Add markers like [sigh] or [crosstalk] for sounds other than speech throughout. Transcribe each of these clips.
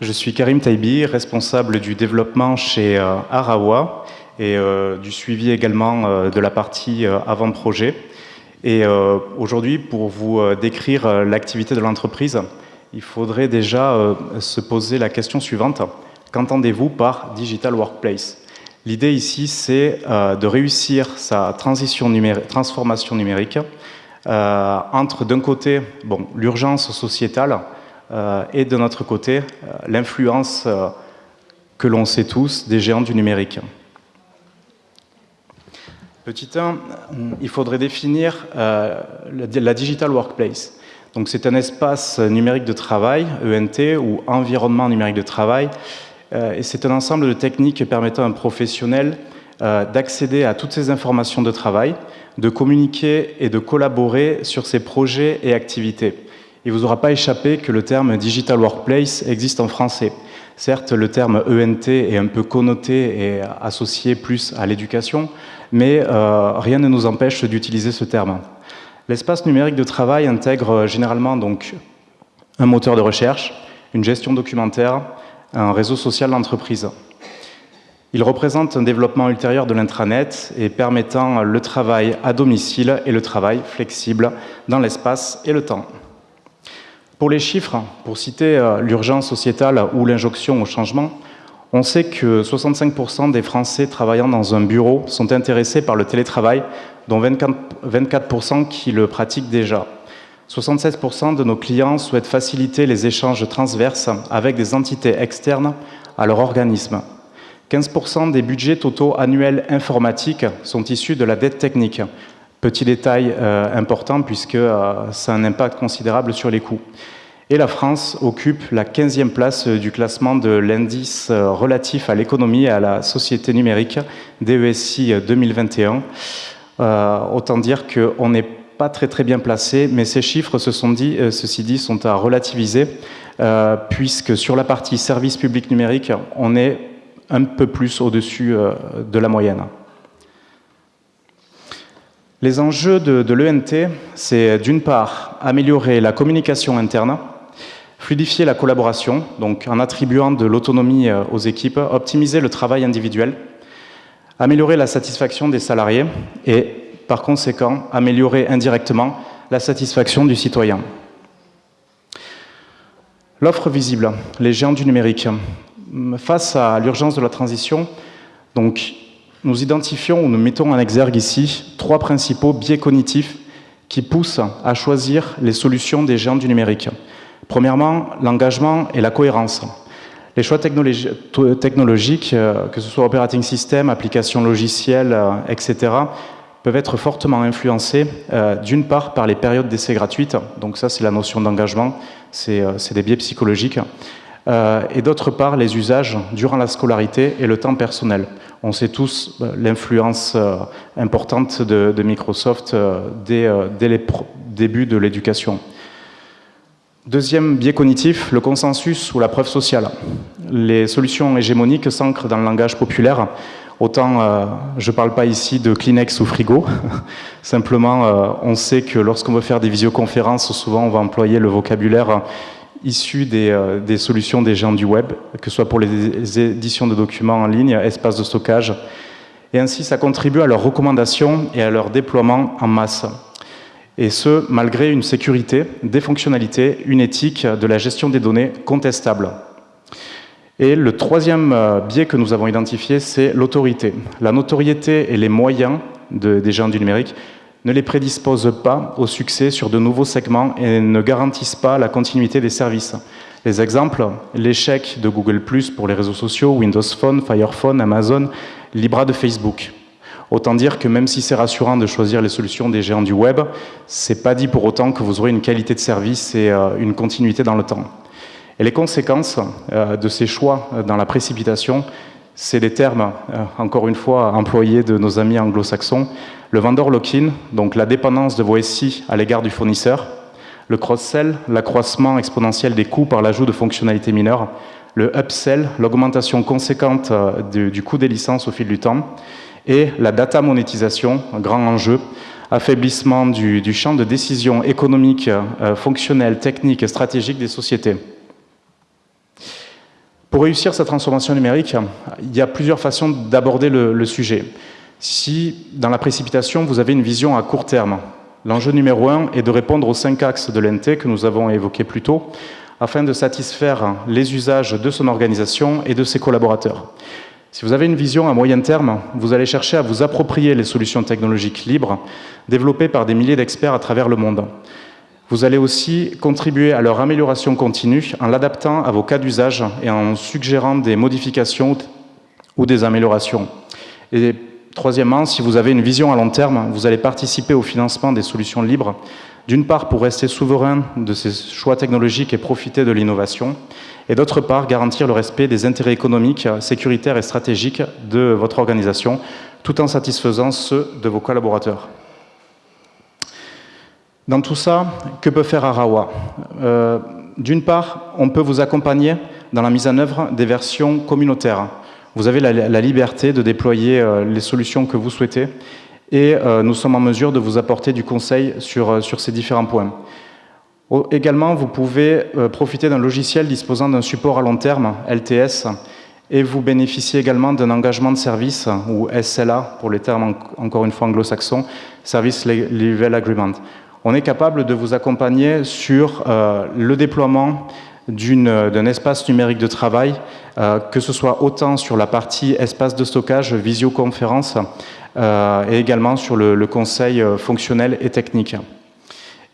Je suis Karim Taibi, responsable du développement chez euh, Arawa et euh, du suivi également euh, de la partie avant-projet. Et aujourd'hui, pour vous décrire l'activité de l'entreprise, il faudrait déjà se poser la question suivante. Qu'entendez-vous par Digital Workplace? L'idée ici, c'est de réussir sa transition transformation numérique entre, d'un côté, bon, l'urgence sociétale, et de notre côté, euh, l'influence euh, que l'on sait tous des géants du numérique. Petit 1, il faudrait définir la Digital Workplace. Donc c'est un espace numérique de travail, ENT, ou environnement numérique de travail, et c'est un ensemble de techniques permettant à un professionnel d'accéder à toutes ces informations de travail, de communiquer et de collaborer sur ses projets et activités. Il ne vous aura pas échappé que le terme Digital Workplace existe en français. Certes, le terme ENT est un peu connoté et associé plus à l'éducation, mais euh, rien ne nous empêche d'utiliser ce terme. L'espace numérique de travail intègre généralement donc un moteur de recherche, une gestion documentaire, un réseau social d'entreprise. Il représente un développement ultérieur de l'intranet et permettant le travail à domicile et le travail flexible dans l'espace et le temps. Pour les chiffres, pour citer euh, l'urgence sociétale ou l'injonction au changement, on sait que 65% des Français travaillant dans un bureau sont intéressés par le télétravail, dont 24%, qui le pratiquent déjà. 76% de nos clients souhaitent faciliter les échanges transverses avec des entités externes à leur organisme. 15% des budgets totaux annuels informatiques sont issus de la dette technique, Petit détail euh, important puisque euh, ça a un impact considérable sur les coûts. Et la France occupe la 15e place du classement de l'indice euh, relatif à l'économie et à la société numérique DESI 2021. autant dire qu'on n'est pas très très bien placé, mais ces chiffres, sont dit, ceci dit, sont à relativiser, puisque sur la partie service public numérique, on est un peu plus au-dessus de la moyenne. Les enjeux de, l'ENT, c'est d'une part améliorer la communication interne, fluidifier la collaboration, donc en attribuant de l'autonomie euh, aux équipes, optimiser le travail individuel, améliorer la satisfaction des salariés et, par conséquent, améliorer indirectement la satisfaction du citoyen. L'offre visible, les géants du numérique. Face à l'urgence de la transition, donc nous identifions ou nous mettons en exergue ici trois principaux biais cognitifs qui poussent à choisir les solutions des géants du numérique. Premièrement, l'engagement et la cohérence. Les choix technologiques, euh, que ce soit operating system, applications logicielles, euh, etc., peuvent être fortement influencés euh, d'une part par les périodes d'essai gratuites, donc ça c'est la notion d'engagement, c'est des biais psychologiques, et d'autre part les usages durant la scolarité et le temps personnel. On sait tous euh, l'influence euh, importante de, Microsoft euh, dès, dès les débuts de l'éducation. Deuxième biais cognitif, le consensus ou la preuve sociale. Les solutions hégémoniques s'ancrent dans le langage populaire. Autant, je ne parle pas ici de Kleenex ou frigo, [laughs] simplement on sait que lorsqu'on veut faire des visioconférences, souvent on va employer le vocabulaire issus euh, des, solutions des gens du web, que ce soit pour les éditions de documents en ligne, espaces de stockage. Et ainsi, ça contribue à leur recommandation et à leur déploiement en masse. Et ce, malgré une sécurité, des fonctionnalités, une éthique de la gestion des données contestable. Et le troisième euh, biais que nous avons identifié, c'est l'autorité. La notoriété et les moyens des gens du numérique ne les prédisposent pas au succès sur de nouveaux segments et ne garantissent pas la continuité des services. Les exemples, l'échec de Google+, pour les réseaux sociaux, Windows Phone, Firephone, Amazon, Libra de Facebook. Autant dire que même si c'est rassurant de choisir les solutions des géants du web, c'est pas dit pour autant que vous aurez une qualité de service et euh, une continuité dans le temps. Et les conséquences euh, de ces choix dans la précipitation, c'est des termes, euh, encore une fois, employés de nos amis anglo-saxons, le vendor lock-in, donc la dépendance de vos SI à l'égard du fournisseur, le cross-sell, l'accroissement exponentiel des coûts par l'ajout de fonctionnalités mineures, le upsell, l'augmentation conséquente euh, du, coût des licences au fil du temps, et la data monétisation, un grand enjeu, affaiblissement du, champ de décision économique, euh, technique et stratégique des sociétés. Pour réussir sa transformation numérique, il y a plusieurs façons d'aborder le, sujet. Si, dans la précipitation, vous avez une vision à court terme, l'enjeu numéro un est de répondre aux cinq axes de l'NT que nous avons évoqués plus tôt, afin de satisfaire les usages de son organisation et de ses collaborateurs. Si vous avez une vision à moyen terme, vous allez chercher à vous approprier les solutions technologiques libres développées par des milliers d'experts à travers le monde. Vous allez aussi contribuer à leur amélioration continue en l'adaptant à vos cas d'usage et en suggérant des modifications ou des améliorations. Et troisièmement, si vous avez une vision à long terme, vous allez participer au financement des solutions libres, d'une part pour rester souverain de ces choix technologiques et profiter de l'innovation, et d'autre part garantir le respect des intérêts économiques, sécuritaires et stratégiques de votre organisation, tout en satisfaisant ceux de vos collaborateurs. Dans tout ça, que peut faire Arawa euh, D'une part, on peut vous accompagner dans la mise en œuvre des versions communautaires. Vous avez la, liberté de déployer euh, les solutions que vous souhaitez et euh, nous sommes en mesure de vous apporter du conseil sur, sur ces différents points. Également, vous pouvez profiter d'un logiciel disposant d'un support à long terme, LTS, et vous bénéficiez également d'un engagement de service, ou SLA, pour les termes encore une fois anglo-saxons, Service Level Agreement on est capable de vous accompagner sur euh, le déploiement d'un espace numérique de travail, euh, que ce soit autant sur la partie espace de stockage, visioconférence, euh, et également sur le, conseil fonctionnel et technique.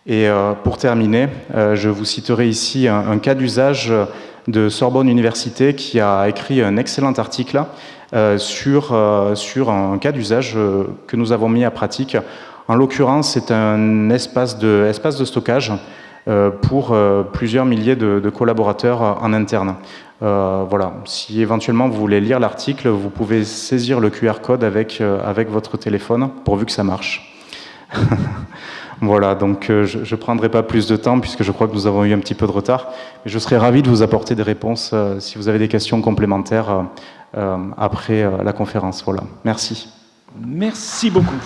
Et pour terminer, je vous citerai ici un, cas d'usage de Sorbonne Université qui a écrit un excellent article sur un cas d'usage que nous avons mis à pratique en l'occurrence, c'est un espace de, stockage euh, pour euh, plusieurs milliers de, collaborateurs en interne. Euh, voilà. Si éventuellement vous voulez lire l'article, vous pouvez saisir le QR code avec, votre téléphone, pourvu que ça marche. [laughs] voilà, donc je ne prendrai pas plus de temps puisque je crois que nous avons eu un petit peu de retard. Mais je serais ravi de vous apporter des réponses si vous avez des questions complémentaires après la conférence. Voilà, merci. Merci beaucoup.